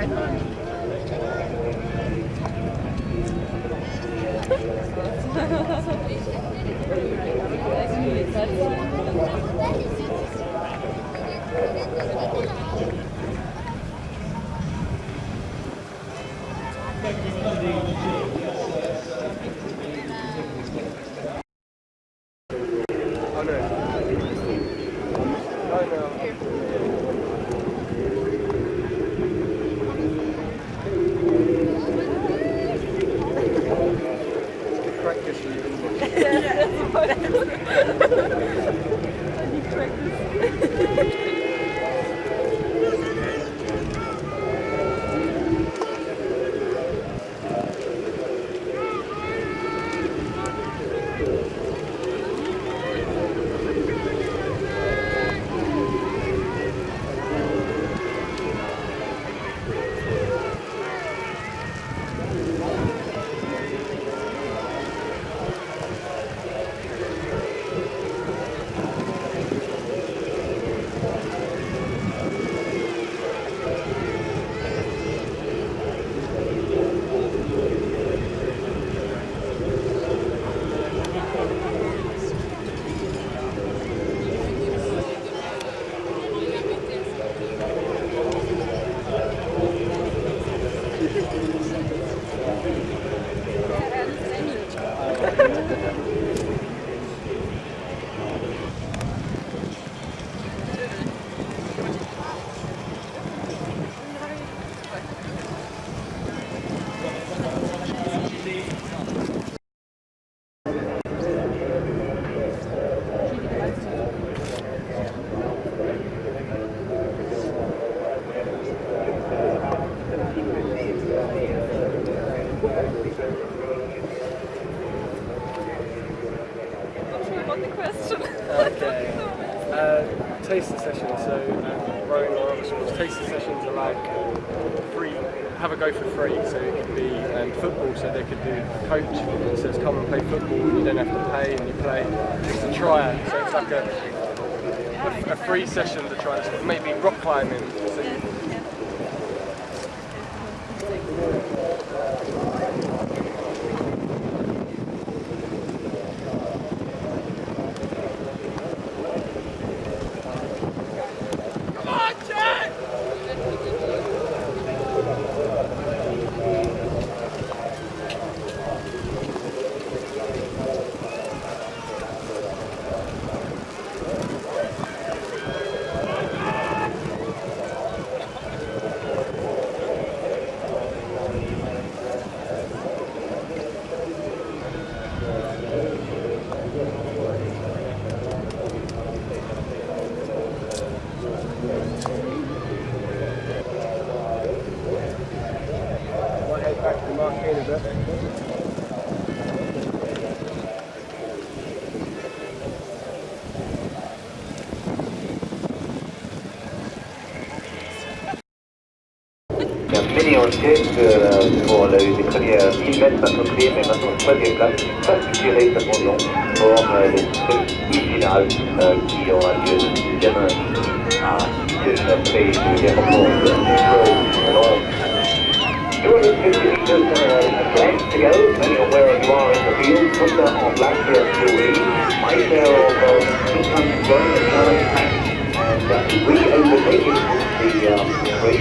はい。Coach says come and play football. You don't have to pay, and you play just a try it. So it's like a, a, a free session to try. Maybe rock climbing. So tête euh, pour le- les premières 1000 mètres mais maintenant troisième place, pour euh, euh, qui aura lieu demain à 6 heures après le déroulement de Rome. 250 meters left to go, you are in the field. Black. My share of and uh, the um, race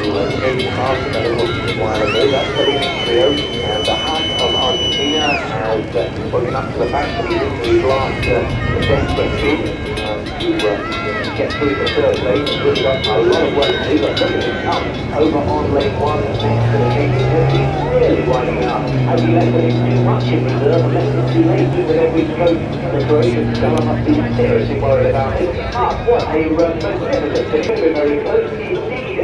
who has fast and a little while ago. That's the leading trio. And the heart of Argentina has uh, up to the fact that he didn't really uh, the desperate bid um, to uh, get through the third lane. Really got a lot of work to do, but look at him come over on lane one next to the really winding. Has he left too much in reserve too late every stroke? The Croatian fella must be seriously worried about it. Ah, what a magnificent finish. Very, very close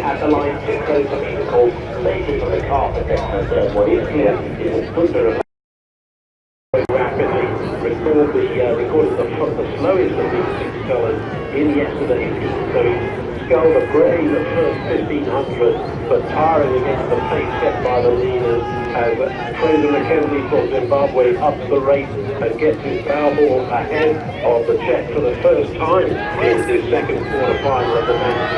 at the line. Too close for me to call. Safely from the carpet. Uh, what is clear is a Hunter rapidly record the uh, recorded the, the slowest of these six in yesterday's he sculled a brave first 1500, but tiring against the pace set by the leaders as Fraser McKenzie for Zimbabwe ups the race and gets his bow ball ahead of the Czech for the first time in this second quarter final of the men's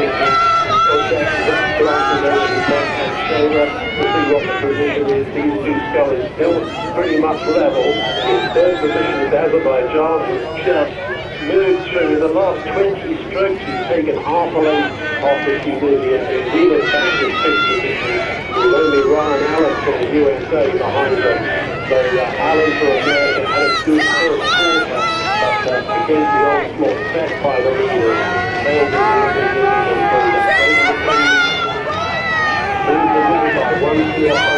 is. These two scullers still pretty much level. In third position is Azerbaijan, just moved through the last 20 strokes. He's taken half a length off the Tunisian. He was back in fifth position with only Ryan Allen from the USA behind them. So uh, Allen for America had a good first quarter, but uh, against the onslaught set by the leaders, failed to the division through. Moved the by one clear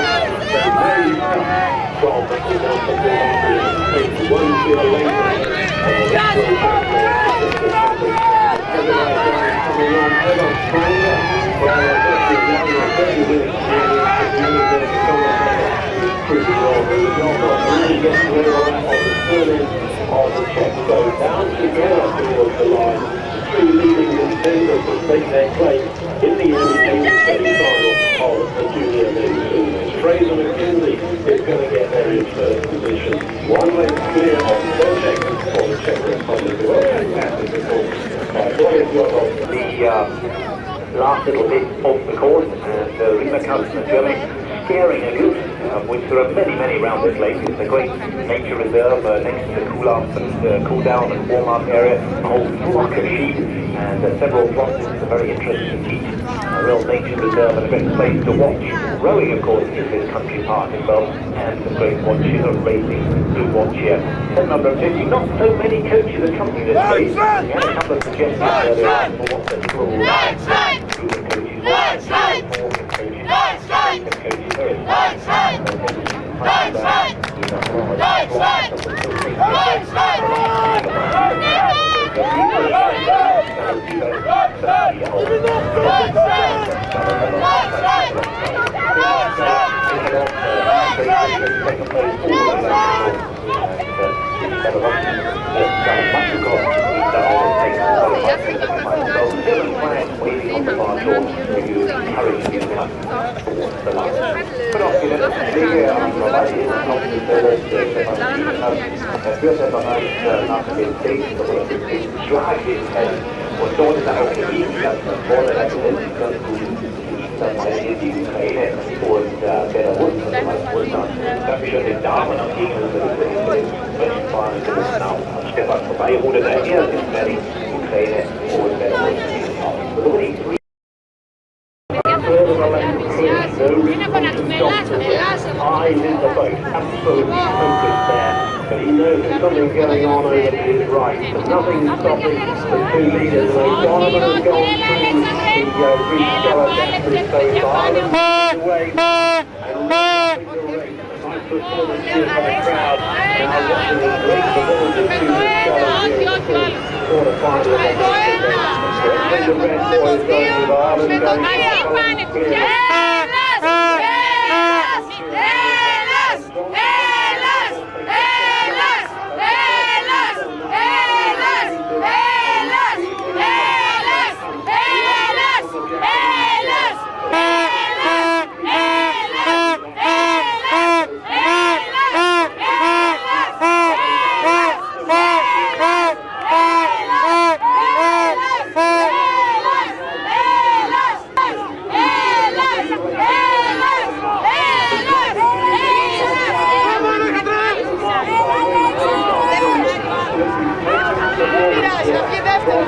take their place in the semi-final of the junior Fraser McKenzie is going to get there in first position. One length clear on Bocek for the Czech Republic. Well, fantastic by the uh, last little bit off the course, and uh, Rima Kaufmann, Germany, scaring a goose, uh, which there are many, many around this lake. It's a great nature reserve uh, next to the cool up and uh, cool down and warm up area, a whole flock of sheep, and uh, several flocks. It's a very interesting heat, a real nature reserve and a great place to watch. Rowing, of course, is this country park as well, and some great watching of racing to watch here. Set number 50, not so many coaches accompany this race. We had a couple of suggestions earlier on for what the group of coaches. More coaches, coaches, Er führt einfach mal nach dem Weg, Schlag Und so ist auch die Dienstleistung vorne als Endpunkt Unterteile, die Israelen und äh, Belarus und Russland, dass wir schon den Damen am Gegenüber des Westfalen gerissen haben. Stefan vorbeiruder, der er ist Berlin, Ukraine und Belarus. Absolutely focused there. But he knows there's going on over to right. There's nothing stopping the two leaders. And Donovan has gone through the uh, the crowd. Now watching the performance of the quarter-final. The red buoys going with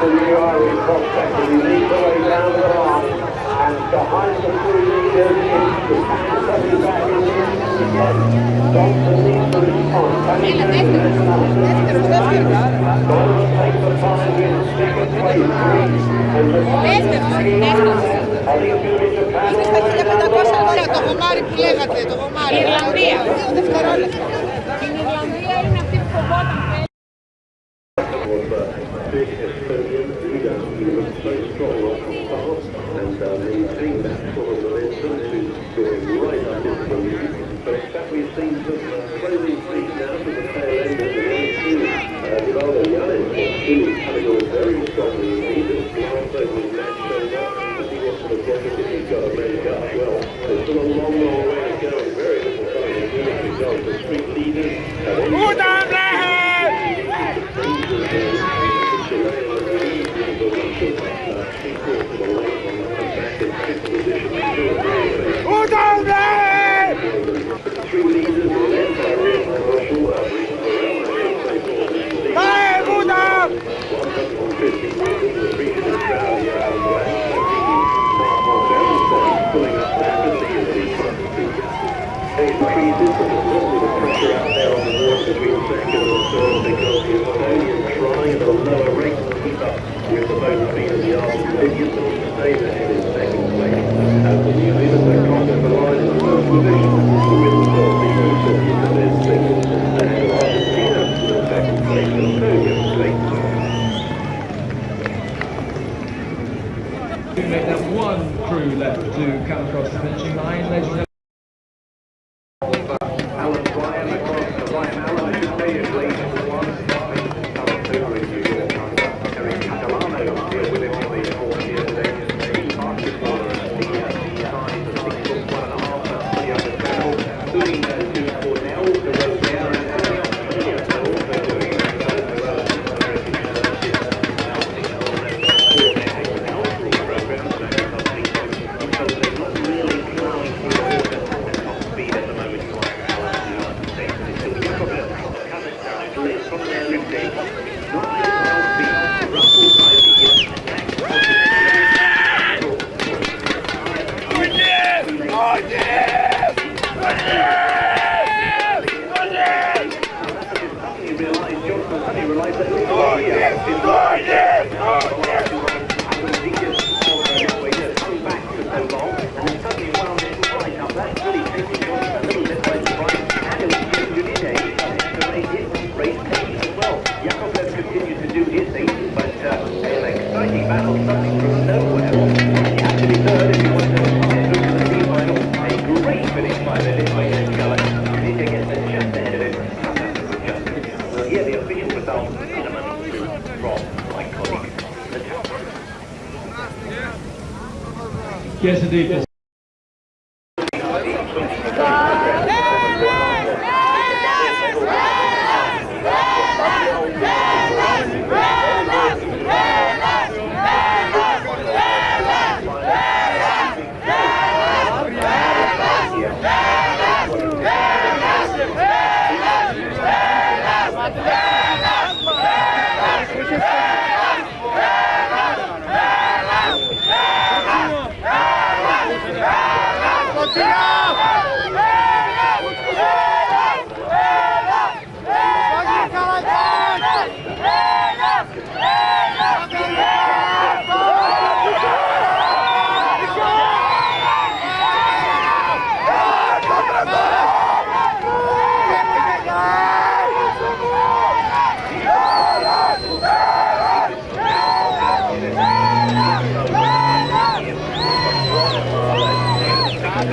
the new Irish prospect and he leads the way down the line and behind the three leaders is coming back in the Johnson needs to respond. Can he do this? Donovan takes the time in second place and the Are you doing Japan Ωραία, το γομάρι που λέγατε, το γομάρι. Ιρλανδία. Δύο δευτερόλεπτα. Στην Ιρλανδία είναι αυτή που φοβόταν. He's got to make up. Well, there's still a long, long way to go very little time to go. The street leaders have follow a regular keep up with the boat speed of the Arsenal.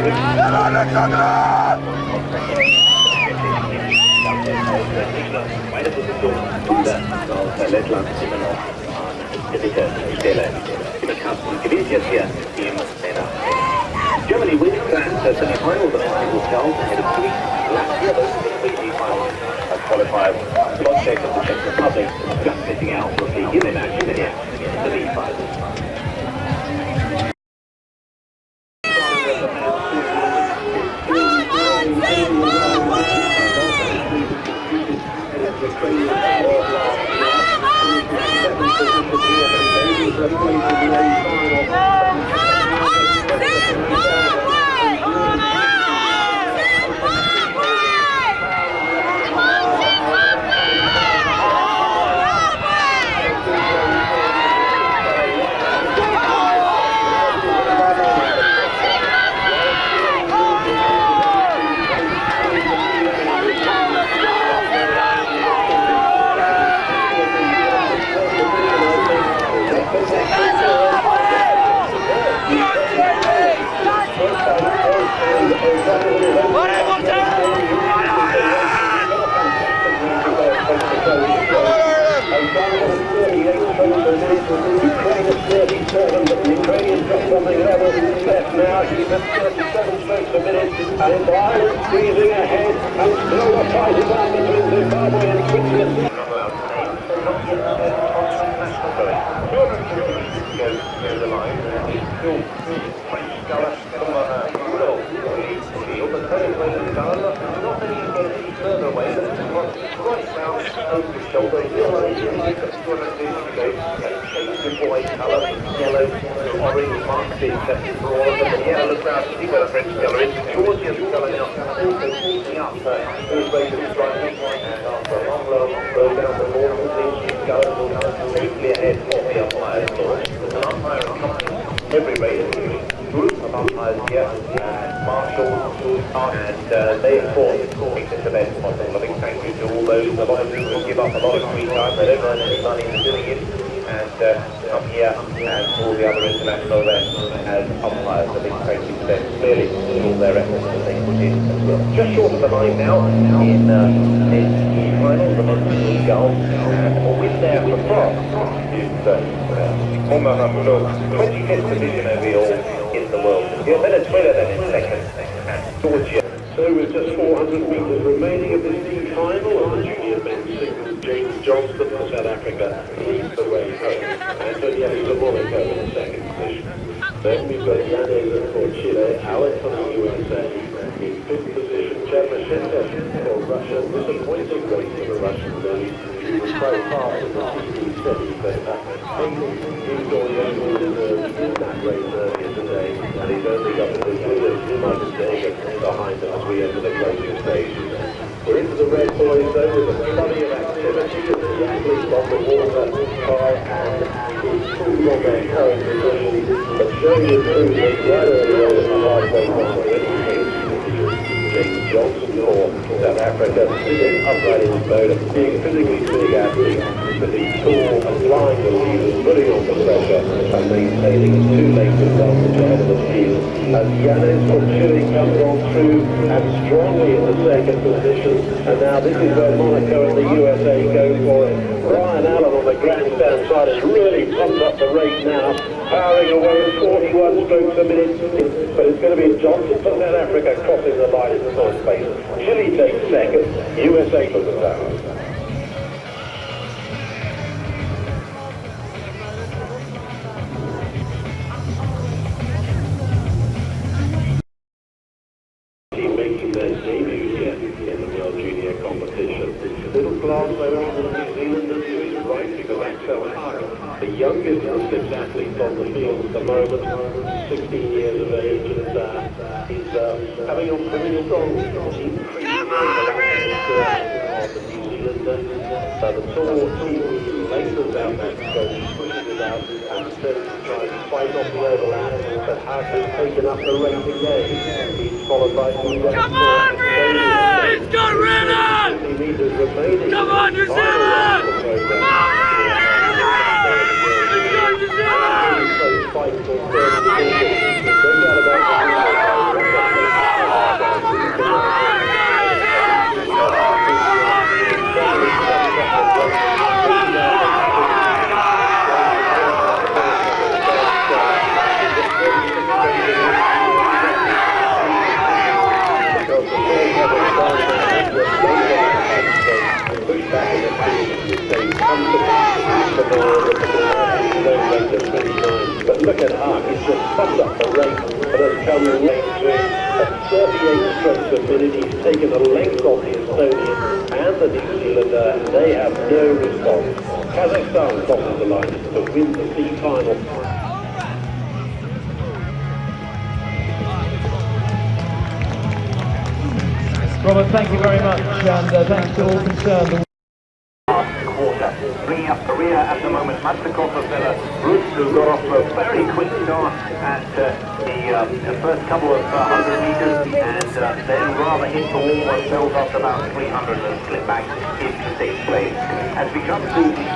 Meine Position. Germany wins France as semi-final, but it was held ahead of Greece, Latvia, those in the semi-final. As qualifiers, Slovak and the Czech Republic just missing out from the imminent action in the league final. every race as Marshall, and they thank you to all those, a lot of people give up a lot of free time, they don't earn any money for doing it, and here and all the other international events umpires. Thank you clearly all their efforts that they put in as well. Just short of the line now in this final, and France is 25th overall in the world. Yeah, Venezuela then in second, and Georgia. So with just 400 metres remaining of this team final, the junior men's singles, James Johnston for South Africa leads the way home. Antonielli for in the second position. Then we've got Yanez for Chile, Alex from the USA in fifth position, Chermashenko for Russia. Disappointing race for the Russian ladies. He was by far in the 1670, but uh, is already in, that race earlier and he's only got behind them as we enter the closing stage. We're into the red buoys with a flurry of activity as the athletes on the water try and improve on their current but showing improvement right early on the halfway point. Africa, in his boat, being physically big athlete, but he's tall, applying the levers, putting on the pressure, and maintaining a two-lane advantage ahead of the field. As Yanis from comes on through and strongly in the second position, and now this is where Monaco and the USA go for it. Brian Allen on the grandstand side has really pumped up the rate now, powering away at 41 strokes a minute, but it's going to be Johnson for South Africa crossing the line in the first space. Chile takes second, USA for the the youngest of six athletes on the field at the moment, 16 years of age, and uh, he's uh, having a pretty strong increase Come on, on the New Zealander. Uh, the tall team lengthens out that scope, pushes it out, and of trying to fight off the overlap, but Haag has taken up the race again. He's followed by Come on, Renan! Go, Renan! Come on, New Zealand! Come on, New Fight for third position. No doubt about But look at Hart, he's just pumped up the rate and has come late to it at 38 strokes a minute. He's taken a length off the Estonian and the New Zealander. They have no response. Kazakhstan crosses the line to win the C final. Robert, thank you very much, and uh, thanks to all concerned. quarter. Bringing up Korea at the moment, Matsukov of Belarus, who got off to a very quick start at uh, the, uh, the first couple of uh, hundred meters, and uh, then rather hit the wall themselves after about 300 and slipped back into sixth place. As we come to the first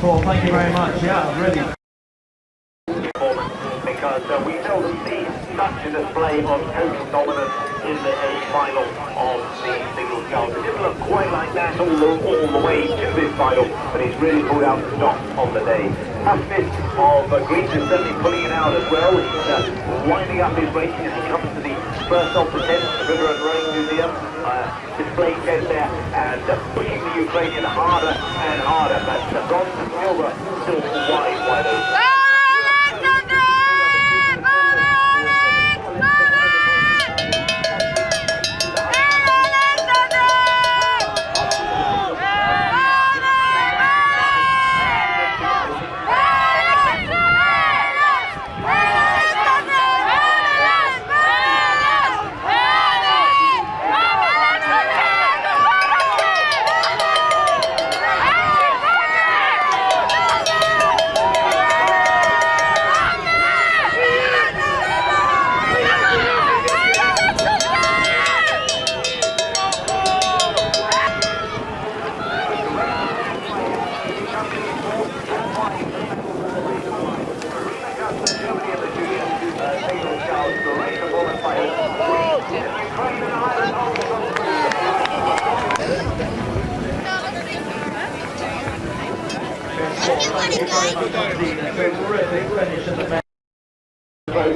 Cool, thank you very much. Yeah, really. because uh, we seldom see such a display of total dominance in the A final of the singles Charles. It didn't look quite like that all the, all the way to this final, but he's really pulled out the stops on the day. Huffness of uh, Greece is certainly pulling it out as well. He's uh, winding up his racing as he comes to the first of the tents, the River and Rowing Museum. Uh, display tent there and uh, pushing the Ukrainian harder and harder. But uh, bronze and silver still wide, wide open.